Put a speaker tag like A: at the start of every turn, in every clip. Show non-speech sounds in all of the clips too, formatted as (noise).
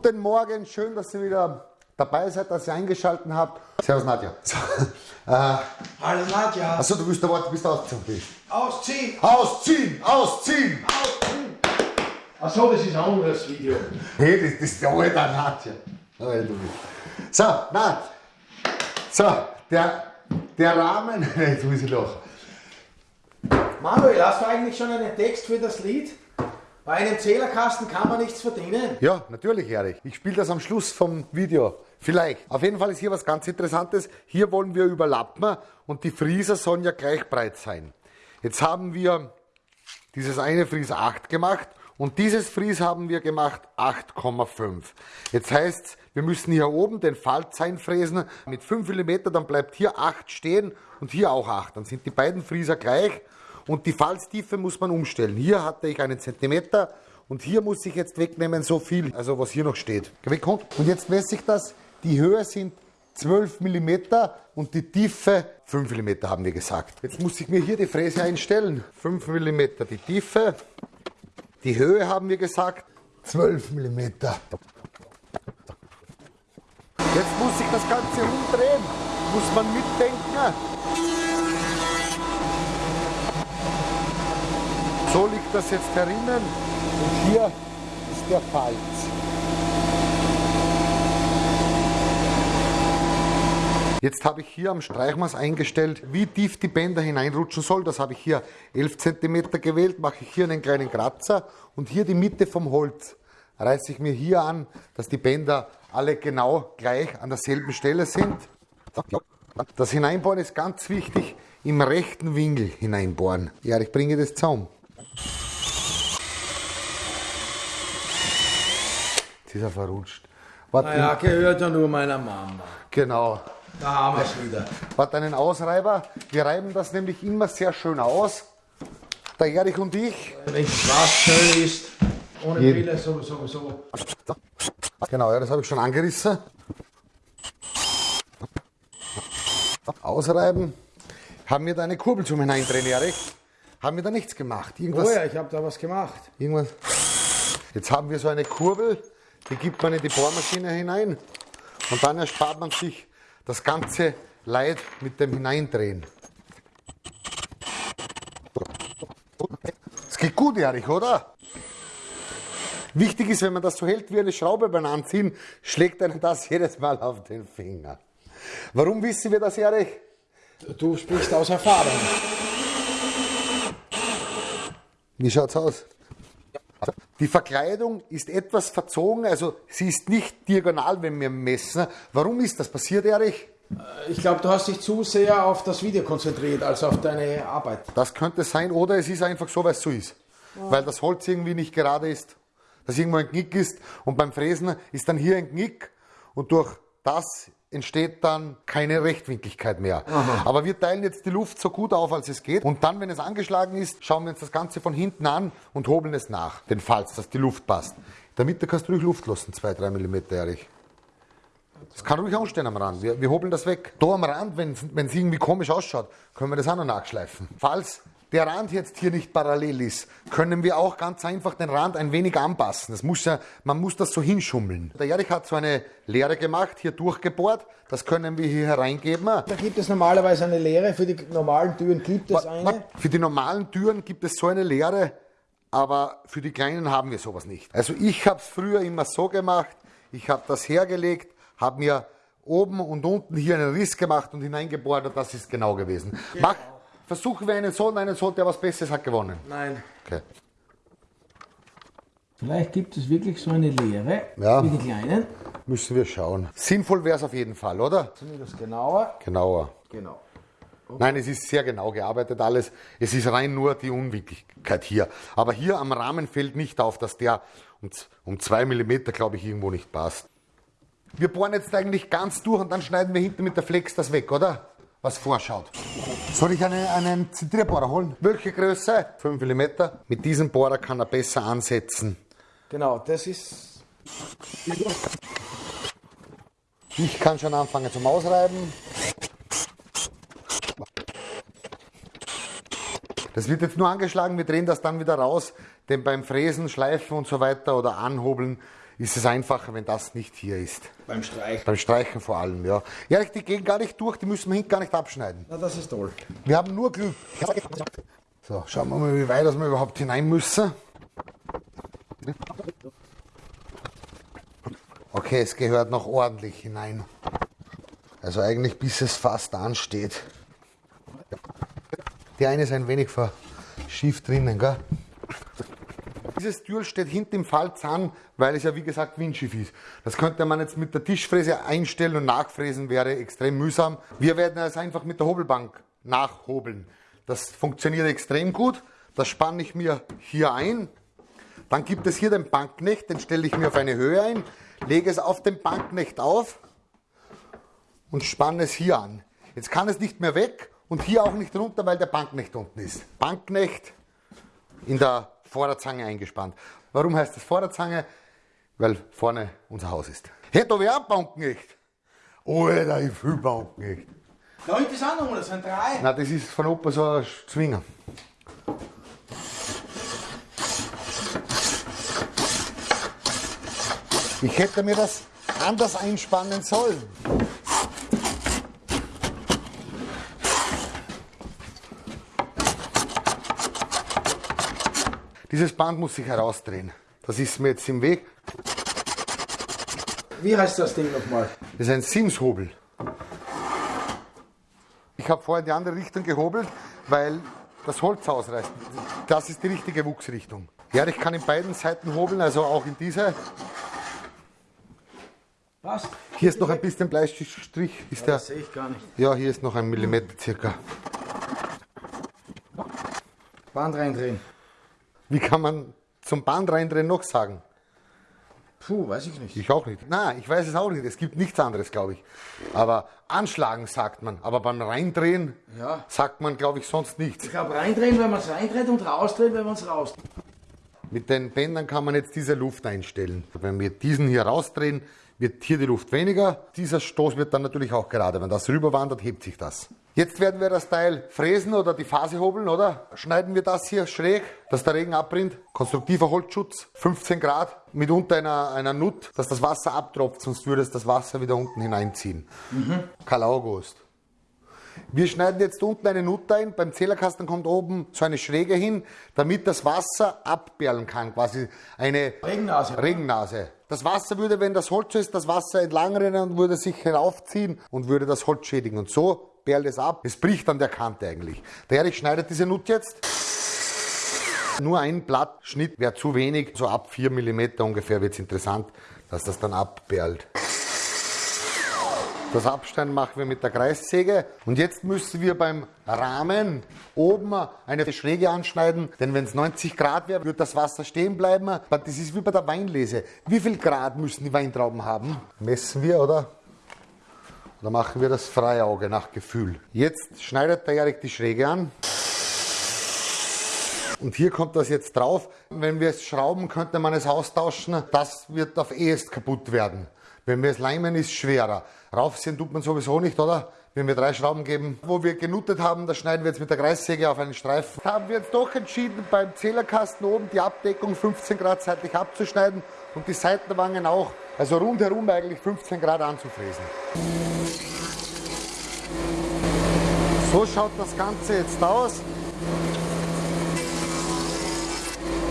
A: Guten Morgen, schön, dass ihr wieder dabei seid, dass ihr eingeschaltet habt. Servus Nadja. So, (laughs) äh,
B: Hallo Nadja.
A: achso, du bist aber, du bist ausgezogen.
B: Ausziehen!
A: Ausziehen, ausziehen!
B: Achso, das ist ein anderes Video.
A: Hey, das, das ist der alte Nadja. So, na, so, der, der Rahmen, (laughs) jetzt muss ich lachen.
B: Manuel, hast du eigentlich schon einen Text für das Lied? Bei einem Zählerkasten kann man nichts verdienen.
A: Ja, natürlich, Erich. Ich spiele das am Schluss vom Video. Vielleicht. Auf jeden Fall ist hier was ganz Interessantes. Hier wollen wir überlappen und die Frieser sollen ja gleich breit sein. Jetzt haben wir dieses eine Fries 8 gemacht und dieses Fries haben wir gemacht 8,5. Jetzt heißt wir müssen hier oben den Falz einfräsen mit 5 mm, dann bleibt hier 8 stehen und hier auch 8. Dann sind die beiden Frieser gleich und die Falztiefe muss man umstellen. Hier hatte ich einen Zentimeter und hier muss ich jetzt wegnehmen so viel, also was hier noch steht. Wegkommt. Und jetzt messe ich das. Die Höhe sind 12 mm und die Tiefe 5 mm haben wir gesagt. Jetzt muss ich mir hier die Fräse einstellen. 5 mm die Tiefe. Die Höhe haben wir gesagt 12 mm. Jetzt muss ich das Ganze umdrehen. Muss man mitdenken. So liegt das jetzt herinnen und hier ist der Falz. Jetzt habe ich hier am Streichmaß eingestellt, wie tief die Bänder hineinrutschen soll. Das habe ich hier 11 cm gewählt, mache ich hier einen kleinen Kratzer und hier die Mitte vom Holz reiße ich mir hier an, dass die Bänder alle genau gleich an derselben Stelle sind. Das Hineinbohren ist ganz wichtig, im rechten Winkel hineinbohren. Ja, ich bringe das zusammen. Jetzt ist er verrutscht. Warte,
B: Naja, gehört ja nur meiner Mama.
A: Genau.
B: Da haben wir es wieder.
A: Warte, einen Ausreiber. Wir reiben das nämlich immer sehr schön aus. Der Erich und ich.
B: Wenn was schön ist, ohne
A: Jeden.
B: Brille sowieso. sowieso.
A: Genau, ja, das habe ich schon angerissen. Ausreiben. Haben wir da eine Kurbel zum Hineindrehen, Erich? Haben wir da nichts gemacht? Irgendwas?
B: Oh ja, ich habe da was gemacht.
A: Irgendwas. Jetzt haben wir so eine Kurbel, die gibt man in die Bohrmaschine hinein und dann erspart man sich das ganze Leid mit dem Hineindrehen. Es geht gut, Erich, oder? Wichtig ist, wenn man das so hält wie eine Schraube beim Anziehen, schlägt einem das jedes Mal auf den Finger. Warum wissen wir das, Erich?
B: Du sprichst aus Erfahrung.
A: Wie schaut's aus? Die Verkleidung ist etwas verzogen, also sie ist nicht diagonal, wenn wir messen. Warum ist das passiert, Erich?
B: Ich glaube, du hast dich zu sehr auf das Video konzentriert, als auf deine Arbeit.
A: Das könnte sein, oder es ist einfach so, weil es so ist. Weil das Holz irgendwie nicht gerade ist, dass irgendwo ein Knick ist und beim Fräsen ist dann hier ein Knick und durch das entsteht dann keine Rechtwinkligkeit mehr. Aber wir teilen jetzt die Luft so gut auf, als es geht und dann, wenn es angeschlagen ist, schauen wir uns das Ganze von hinten an und hobeln es nach, den Falz, dass die Luft passt. Mitte kannst du ruhig Luft lassen, 2-3 mm, Erich. Das kann ruhig anstehen am Rand. Wir, wir hobeln das weg. Da am Rand, wenn es irgendwie komisch ausschaut, können wir das auch noch nachschleifen. Falls der Rand jetzt hier nicht parallel ist, können wir auch ganz einfach den Rand ein wenig anpassen. Das muss ja, man muss das so hinschummeln. Der Erich hat so eine Leere gemacht, hier durchgebohrt. Das können wir hier hereingeben.
B: Da gibt es normalerweise eine Lehre, für die normalen Türen gibt es eine.
A: Für die normalen Türen gibt es so eine Leere, aber für die kleinen haben wir sowas nicht. Also ich habe es früher immer so gemacht, ich habe das hergelegt, habe mir oben und unten hier einen Riss gemacht und hineingebohrt und das ist genau gewesen. Mach, versuchen wir einen so und einen so, der was Besseres hat gewonnen.
B: Nein.
A: Okay.
B: Vielleicht gibt es wirklich so eine Lehre,
A: Ja.
B: wie die kleinen.
A: Müssen wir schauen. Sinnvoll wäre es auf jeden Fall, oder?
B: Zumindest genauer.
A: Genauer.
B: Genau.
A: Nein, es ist sehr genau gearbeitet alles. Es ist rein nur die Unwirklichkeit hier. Aber hier am Rahmen fällt nicht auf, dass der um, z- um zwei Millimeter, glaube ich, irgendwo nicht passt. Wir bohren jetzt eigentlich ganz durch und dann schneiden wir hinten mit der Flex das weg, oder? Was vorschaut. Soll ich eine, einen Zentrierbohrer holen? Welche Größe? 5 mm. Mit diesem Bohrer kann er besser ansetzen.
B: Genau, das ist.
A: Ich kann schon anfangen zum Ausreiben. Das wird jetzt nur angeschlagen, wir drehen das dann wieder raus, denn beim Fräsen, Schleifen und so weiter oder Anhobeln ist es einfacher, wenn das nicht hier ist.
B: Beim Streich.
A: Beim Streichen vor allem, ja. Ja, die gehen gar nicht durch, die müssen wir hinten gar nicht abschneiden.
B: Na, das ist toll.
A: Wir haben nur Glück. So, schauen wir mal, wie weit wir überhaupt hinein müssen. Okay, es gehört noch ordentlich hinein. Also eigentlich bis es fast ansteht. Die eine ist ein wenig verschieft drinnen, gell? Dieses Türl steht hinten im Falz an, weil es ja wie gesagt windschief ist. Das könnte man jetzt mit der Tischfräse einstellen und nachfräsen wäre extrem mühsam. Wir werden es einfach mit der Hobelbank nachhobeln. Das funktioniert extrem gut. Das spanne ich mir hier ein. Dann gibt es hier den Bankknecht, den stelle ich mir auf eine Höhe ein, lege es auf den Bankknecht auf und spanne es hier an. Jetzt kann es nicht mehr weg und hier auch nicht runter, weil der Bankknecht unten ist. Bankknecht in der Vorderzange eingespannt. Warum heißt das Vorderzange? Weil vorne unser Haus ist. Da wäre ein Bankknecht. Alter, ich fühle Bankknecht.
B: Da hinten ist auch noch das sind drei.
A: Na, das ist von Opa so ein Zwinger. Ich hätte mir das anders einspannen sollen. Dieses Band muss sich herausdrehen. Das ist mir jetzt im Weg.
B: Wie heißt das Ding nochmal?
A: Das ist ein Sims-Hobel. Ich habe vorher in die andere Richtung gehobelt, weil das Holz ausreißt. Das ist die richtige Wuchsrichtung. Ja, ich kann in beiden Seiten hobeln, also auch in diese.
B: Was?
A: Hier ist noch ein bisschen Bleistrich. Ist der,
B: Das sehe ich gar nicht.
A: ja, hier ist noch ein Millimeter circa.
B: Band reindrehen.
A: Wie kann man zum Band reindrehen noch sagen?
B: Puh, weiß ich nicht.
A: Ich auch nicht. Nein, ich weiß es auch nicht. Es gibt nichts anderes, glaube ich. Aber anschlagen sagt man. Aber beim Reindrehen
B: Ja.
A: sagt man, glaube ich, sonst nichts.
B: Ich glaube, reindrehen, wenn man es reindreht und rausdrehen, wenn man es rausdreht.
A: Mit den Bändern kann man jetzt diese Luft einstellen. Wenn wir diesen hier rausdrehen, wird hier die Luft weniger. Dieser Stoß wird dann natürlich auch gerade. Wenn das rüberwandert, hebt sich das. Jetzt werden wir das Teil fräsen oder die Phase hobeln, oder? Schneiden wir das hier schräg, dass der Regen abrinnt. Konstruktiver Holzschutz, 15 Grad, mitunter einer, einer Nut, dass das Wasser abtropft, sonst würde es das Wasser wieder unten hineinziehen. Karl August. Wir schneiden jetzt unten eine Nut ein. Beim Zählerkasten kommt oben so eine Schräge hin, damit das Wasser abperlen kann. Quasi eine
B: Regennase.
A: Regennase. Das Wasser würde, wenn das Holz ist, das Wasser entlang rennen und würde sich heraufziehen und würde das Holz schädigen. Und so perlt es ab. Es bricht an der Kante eigentlich. Der Erich schneidet diese Nut jetzt. Nur ein Blattschnitt wäre zu wenig. So ab 4 mm ungefähr wird es interessant, dass das dann abperlt. Das Abschneiden machen wir mit der Kreissäge. Und jetzt müssen wir beim Rahmen oben eine Schräge anschneiden, denn wenn es 90 Grad wäre, wird das Wasser stehen bleiben. Das ist wie bei der Weinlese. Wie viel Grad müssen die Weintrauben haben? Messen wir, oder? Oder machen wir das freie Auge nach Gefühl? Jetzt schneidet der Erik die Schräge an. Und hier kommt das jetzt drauf. Wenn wir es schrauben, könnte man es austauschen. Das wird auf ehest kaputt werden. Wenn wir es leimen, ist es schwerer. Raufziehen tut man sowieso nicht, oder? Wenn wir drei Schrauben geben, wo wir genuttet haben, das schneiden wir jetzt mit der Kreissäge auf einen Streifen. Haben wir jetzt doch entschieden, beim Zählerkasten oben die Abdeckung 15 Grad seitlich abzuschneiden und die Seitenwangen auch, also rundherum eigentlich 15 Grad anzufräsen. So schaut das Ganze jetzt aus.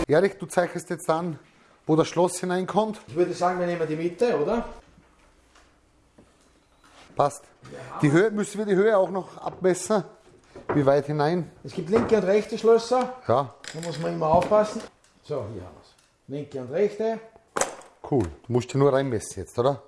A: Erich, du zeichnest jetzt an, wo das Schloss hineinkommt.
B: Ich würde sagen, wir nehmen die Mitte, oder?
A: Passt. Die Höhe, müssen wir die Höhe auch noch abmessen? Wie weit hinein?
B: Es gibt linke und rechte Schlösser.
A: Ja,
B: Da muss man immer aufpassen. So, hier haben wir es. Linke und rechte.
A: cool. Du musst hier nur reinmessen jetzt, oder?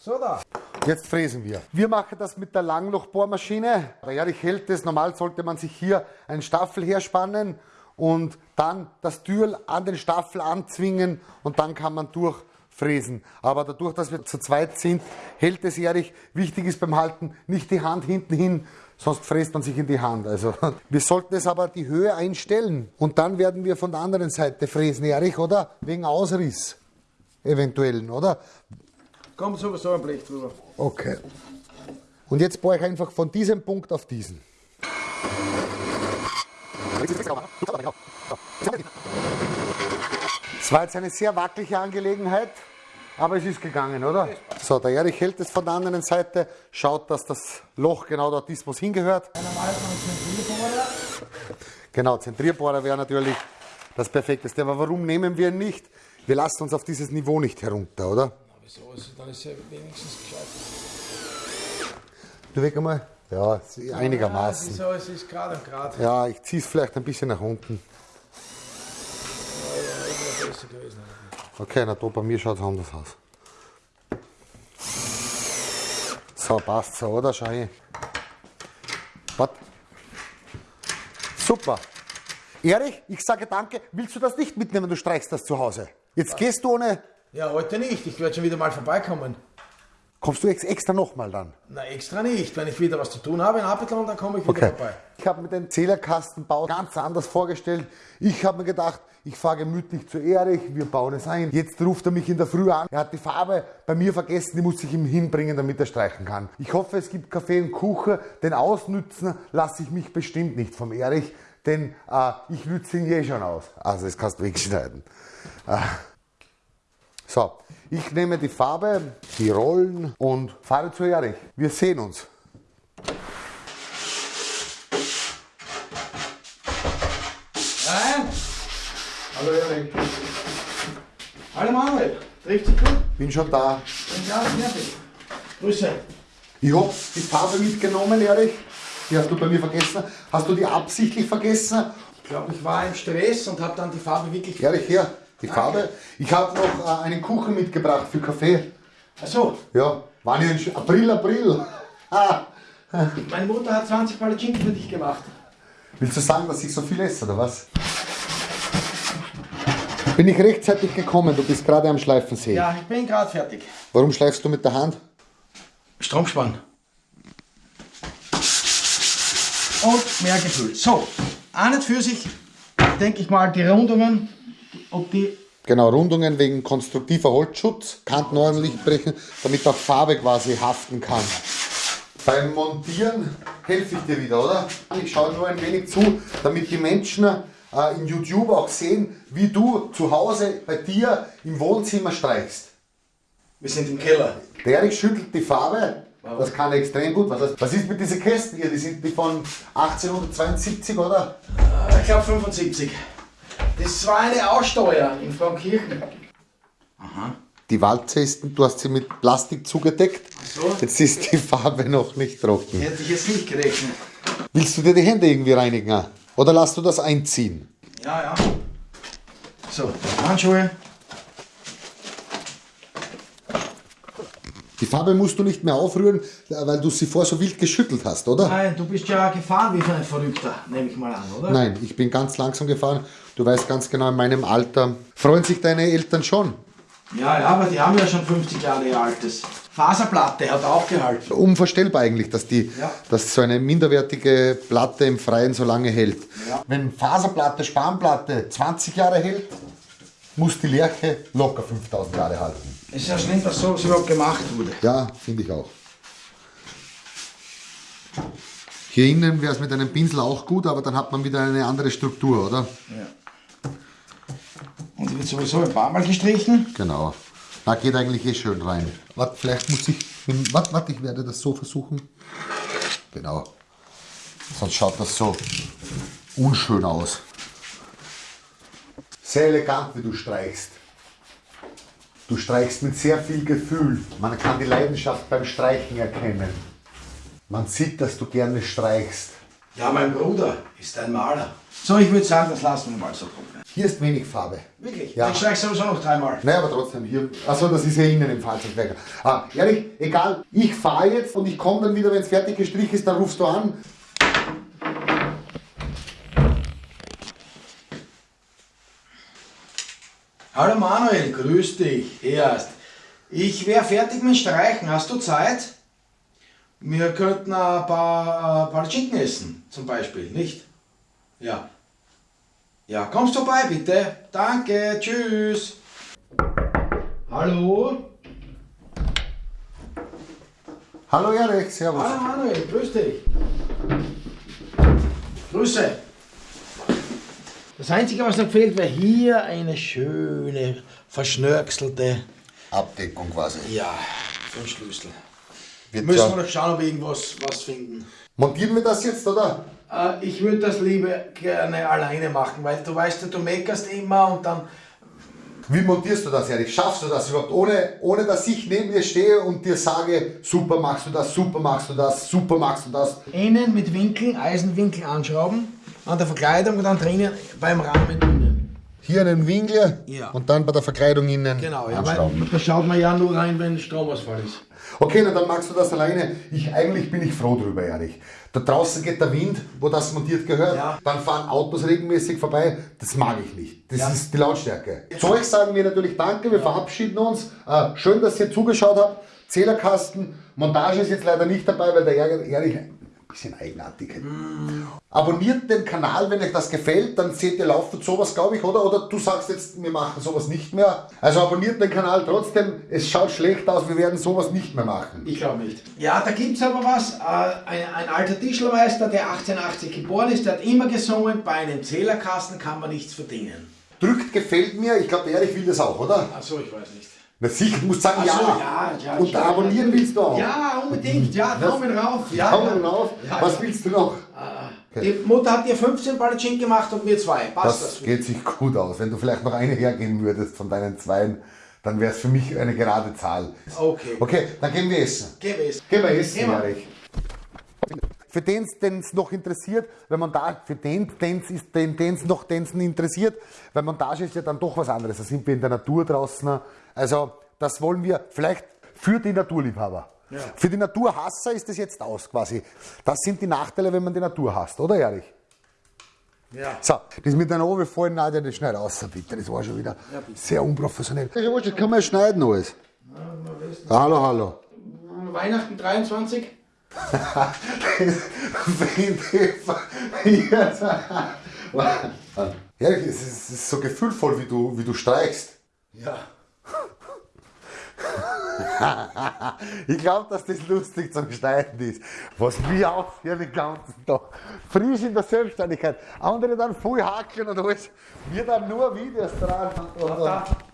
B: So da.
A: Jetzt fräsen wir. Wir machen das mit der Langlochbohrmaschine. Der Erich hält es. Normal sollte man sich hier einen Staffel herspannen und dann das Türl an den Staffel anzwingen und dann kann man durchfräsen. Aber dadurch, dass wir zu zweit sind, hält es Erich. Wichtig ist beim Halten nicht die Hand hinten hin, sonst fräst man sich in die Hand. Also (laughs) wir sollten es aber die Höhe einstellen und dann werden wir von der anderen Seite fräsen, Erich, oder? Wegen Ausriss eventuellen, oder?
B: Kommt sowieso ein Blech drüber.
A: Okay. Und jetzt bohre ich einfach von diesem Punkt auf diesen. Es war jetzt eine sehr wackelige Angelegenheit, aber es ist gegangen, oder? So, der Erich hält es von der anderen Seite, schaut, dass das Loch genau dort ist, wo es hingehört. Genau, Zentrierbohrer wäre natürlich das Perfekteste. Aber warum nehmen wir ihn nicht? Wir lassen uns auf dieses Niveau nicht herunter, oder?
B: Wieso? Dann ist ja wenigstens gescheit.
A: Du weg einmal. Ja, einigermaßen.
B: Wieso? Es ist gerade und gerade.
A: Ja, ich ziehe es vielleicht ein bisschen nach unten.
B: Ja, besser gewesen.
A: Okay, na da bei mir schaut es anders aus. So, passt so, oder? Schau. Was? Super. Erich, ich sage danke. Willst du das nicht mitnehmen? Du streichst das zu Hause. Jetzt gehst du ohne.
B: Ja, heute nicht. Ich werde schon wieder mal vorbeikommen.
A: Kommst du ex extra nochmal dann?
B: Na, extra nicht. Wenn ich wieder was zu tun habe in Apelton, dann komme ich wieder
A: Okay.
B: vorbei.
A: Ich habe mir den Zählerkastenbau ganz anders vorgestellt. Ich habe mir gedacht, ich fahre gemütlich zu Erich, wir bauen es ein. Jetzt ruft er mich in der Früh an. Er hat die Farbe bei mir vergessen, die muss ich ihm hinbringen, damit er streichen kann. Ich hoffe, es gibt Kaffee und Kuchen, denn ausnützen lasse ich mich bestimmt nicht vom Erich, denn äh, ich nütze ihn eh schon aus. Also das kannst du wegschneiden. Äh, so, ich nehme die Farbe, die Rollen und fahre zu Erich. Wir sehen uns.
B: Nein! Hallo Erik. Hallo Manuel. Trifft sich gut?
A: Bin schon da.
B: Bin gerade fertig. Grüße.
A: Ich hab die Farbe mitgenommen, Erich. Die hast du bei mir vergessen. Hast du die absichtlich vergessen?
B: Ich glaube, ich war im Stress und habe dann die Farbe wirklich.
A: Erich, her, die Farbe. Ich habe noch äh, einen Kuchen mitgebracht für Kaffee.
B: Achso,
A: Ja, war Sch- April, April. (laughs)
B: Meine Mutter hat 20 Palatschinken für dich gemacht.
A: Willst du sagen, dass ich so viel esse, oder was? Bin ich rechtzeitig gekommen, du bist gerade am Schleifen sehen.
B: Ja, ich bin gerade fertig.
A: Warum schleifst du mit der Hand?
B: Stromspann. Und mehr gefüllt. So, an und für sich denke ich mal, die Rundungen, ob die.
A: Genau, Rundungen wegen konstruktiver Holzschutz, Kanten ordentlich brechen, damit auch Farbe quasi haften kann. Beim Montieren helfe ich dir wieder, oder? Ich schaue nur ein wenig zu, damit die Menschen äh, in YouTube auch sehen, wie du zu Hause bei dir im Wohnzimmer streichst.
B: Wir sind im Keller.
A: Der Erich schüttelt die Farbe, das kann er extrem gut. Was, heißt- was ist mit diesen Kästen hier? Die sind die von 1872, oder?
B: Äh, Ich glaube 75. Das war eine Aussteuer in Frankirchen.
A: Die Walze ist, du hast sie mit Plastik zugedeckt.
B: so.
A: Jetzt ist die Farbe noch nicht trocken.
B: Hätte ich jetzt nicht gerechnet.
A: Willst du dir die Hände irgendwie reinigen? Oder lass du das einziehen?
B: Ja, ja. So, Handschuhe.
A: Die Farbe musst du nicht mehr aufrühren, weil du sie vorher so wild geschüttelt hast, oder?
B: Nein, du bist ja gefahren wie für ein Verrückter, nehme ich mal an, oder?
A: Nein, ich bin ganz langsam gefahren. Du weißt ganz genau, in meinem Alter freuen sich deine Eltern schon.
B: Ja, ja, aber die haben ja schon 50 Jahre ihr altes. Faserplatte hat auch gehalten.
A: Unvorstellbar eigentlich, dass, die,
B: Ja.
A: dass so eine minderwertige Platte im Freien so lange hält.
B: Ja.
A: Wenn Faserplatte, Spanplatte 20 Jahre hält, muss die Lerche locker 5000 Jahre halten.
B: Es ist ja schlimm, dass so überhaupt gemacht wurde.
A: Ja, finde ich auch. Hier innen wäre es mit einem Pinsel auch gut, aber dann hat man wieder eine andere Struktur, oder?
B: Ja. Und die wird sowieso ein paar Mal gestrichen.
A: Genau. Da geht eigentlich eh schön rein. Warte, vielleicht muss ich. Warte, warte, ich werde das so versuchen. Genau. Sonst schaut das so unschön aus. Sehr elegant, wie du streichst. Du streichst mit sehr viel Gefühl. Man kann die Leidenschaft beim Streichen erkennen. Man sieht, dass du gerne streichst.
B: Ja, mein Bruder ist ein Maler. So, ich würde sagen, das lassen wir mal so trocknen.
A: Hier ist wenig Farbe.
B: Wirklich?
A: Ja.
B: Ich streiche sowieso noch dreimal.
A: Naja, aber trotzdem hier. Achso, das ist ja innen im Fahrzeugwerk. Ah, ehrlich, egal, ich fahre jetzt und ich komme dann wieder, wenn es fertig gestrichen ist, dann rufst du an.
B: Hallo Manuel, grüß dich. Erst. Ich wäre fertig mit Streichen. Hast du Zeit? Wir könnten ein paar äh, Palatschinken essen, zum Beispiel, nicht? Ja. Ja, kommst vorbei bitte. Danke, tschüss. Hallo?
A: Hallo Erich, servus.
B: Hallo Manuel, grüß dich. Grüße. Das Einzige, was noch fehlt, wäre hier eine schöne, verschnörkelte,
A: Abdeckung quasi.
B: ja, so ein Schlüssel.
A: Wird
B: Müssen wir noch schauen, ob wir irgendwas was finden.
A: Montieren wir das jetzt, oder?
B: Äh, ich würde das lieber gerne alleine machen, weil du weißt du meckerst immer und dann.
A: Wie montierst du das, Erich? Schaffst du das überhaupt, ohne, ohne dass ich neben dir stehe und dir sage, super machst du das, super machst du das, super machst du das?
B: Innen mit Winkeln, Eisenwinkel anschrauben, an der Verkleidung und dann drinnen beim Rahmen innen.
A: Hier einen Winkel
B: Ja.
A: und dann bei der Verkleidung innen
B: Genau, ja, da schaut man ja nur rein, wenn Stromausfall ist.
A: Okay, na, dann machst du das alleine. Ich, eigentlich bin ich froh drüber, Erich. Da draußen geht der Wind, wo das montiert gehört.
B: Ja.
A: Dann fahren Autos regelmäßig vorbei. Das mag ich nicht. Das
B: Ja.
A: ist die Lautstärke. Zu euch sagen wir natürlich Danke, wir verabschieden uns. Äh, schön, dass ihr zugeschaut habt. Zählerkasten, Montage ist jetzt leider nicht dabei, weil der Erich bisschen eigenartig ist. Abonniert den Kanal, wenn euch das gefällt, dann seht ihr laufend sowas, glaube ich, oder? Oder du sagst jetzt, wir machen sowas nicht mehr. Also abonniert den Kanal trotzdem. Es schaut schlecht aus, wir werden sowas nicht mehr machen.
B: Ich glaube nicht. Ja, da gibt es aber was. Äh, ein, ein alter Tischlermeister, der 1880 geboren ist, der hat immer gesungen, bei einem Zählerkasten kann man nichts verdienen.
A: Drückt gefällt mir, ich glaube, Erich will das auch, oder?
B: Achso, ich weiß nicht.
A: Na sicher, du musst sagen
B: Ach so,
A: ja.
B: ja, ja,
A: Und abonnieren willst du auch.
B: Ja, unbedingt. Ja, Daumen rauf. Ja,
A: Daumen
B: ja.
A: rauf.
B: Ja,
A: Was
B: ja.
A: willst du noch?
B: Die Mutter hat dir 15 Palatschinken gemacht und mir zwei. Passt das?
A: Das geht sich gut aus. Wenn du vielleicht noch eine hergeben würdest von deinen Zweien, dann wäre es für mich eine gerade Zahl.
B: Okay.
A: Okay, dann gehen wir essen.
B: Geh es.
A: Gehen wir essen,
B: Gehen wir.
A: Erich. Für den es noch interessiert, weil Montage, für den den's ist, den es noch den's interessiert, weil Montage ist ja dann doch was anderes. Da sind wir in der Natur draußen. Also, das wollen wir vielleicht für die Naturliebhaber. Für die Naturhasser ist das jetzt aus quasi. Das sind die Nachteile, wenn man die Natur hasst, oder Erich?
B: Ja.
A: So, das mit deiner Ohren vorhin, Nadja, das schneid raus, bitte. Das war schon wieder sehr unprofessionell. Ja wurscht, das kann man ja schneiden alles. Hallo, hallo.
B: Weihnachten 23? (laughs)
A: ja, es ist, so gefühlvoll, wie du, wie du streichst.
B: Ja. (laughs)
A: Ich glaube, dass das lustig zum Schneiden ist. Was wir aufhören den ganzen Tag. Frisch in der Selbstständigkeit. Andere dann voll hakeln und alles. Wir dann nur Videos dran. Und, und,